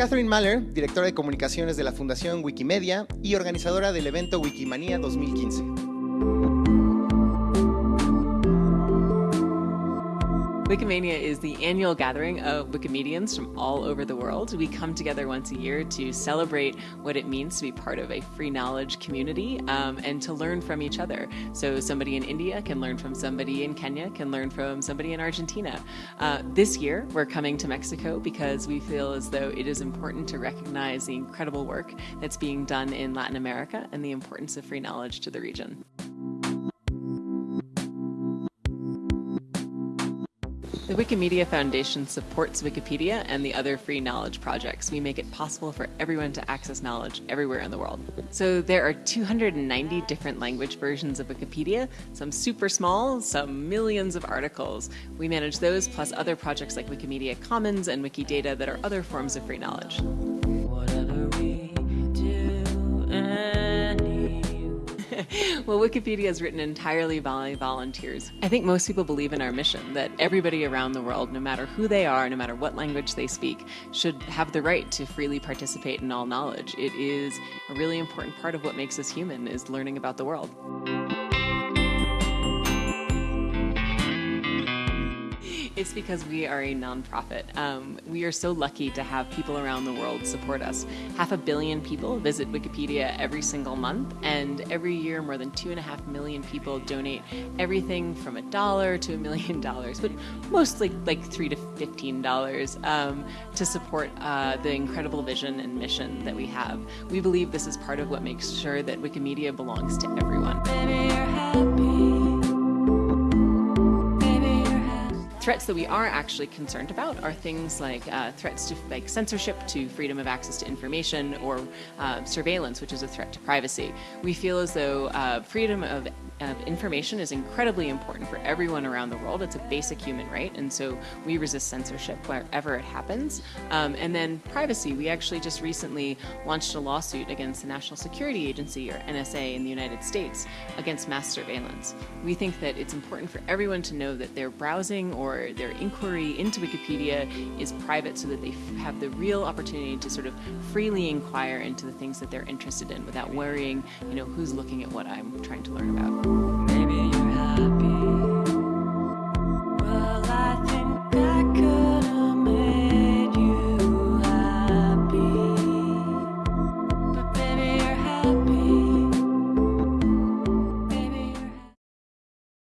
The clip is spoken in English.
Catherine Mahler, directora de comunicaciones de la Fundación Wikimedia y organizadora del evento Wikimania 2015. Wikimania is the annual gathering of Wikimedians from all over the world. We come together once a year to celebrate what it means to be part of a free knowledge community um, and to learn from each other. So somebody in India can learn from somebody in Kenya, can learn from somebody in Argentina. Uh, this year, we're coming to Mexico because we feel as though it is important to recognize the incredible work that's being done in Latin America and the importance of free knowledge to the region. The Wikimedia Foundation supports Wikipedia and the other free knowledge projects. We make it possible for everyone to access knowledge everywhere in the world. So there are 290 different language versions of Wikipedia, some super small, some millions of articles. We manage those plus other projects like Wikimedia Commons and Wikidata that are other forms of free knowledge. well, Wikipedia is written entirely by volunteers. I think most people believe in our mission that everybody around the world, no matter who they are, no matter what language they speak, should have the right to freely participate in all knowledge. It is a really important part of what makes us human is learning about the world. It's because we are a nonprofit. Um, we are so lucky to have people around the world support us. Half a billion people visit Wikipedia every single month, and every year more than two and a half million people donate everything from a dollar to a million dollars, but mostly like three to fifteen dollars um, to support uh, the incredible vision and mission that we have. We believe this is part of what makes sure that Wikimedia belongs to everyone. Threats that we are actually concerned about are things like uh, threats to like censorship, to freedom of access to information, or uh, surveillance, which is a threat to privacy. We feel as though uh, freedom of uh, information is incredibly important for everyone around the world. It's a basic human right, and so we resist censorship wherever it happens. Um, and then privacy, we actually just recently launched a lawsuit against the National Security Agency, or NSA, in the United States against mass surveillance. We think that it's important for everyone to know that their browsing or their inquiry into Wikipedia is private so that they have the real opportunity to sort of freely inquire into the things that they're interested in without worrying, you know, who's looking at what I'm trying to learn about.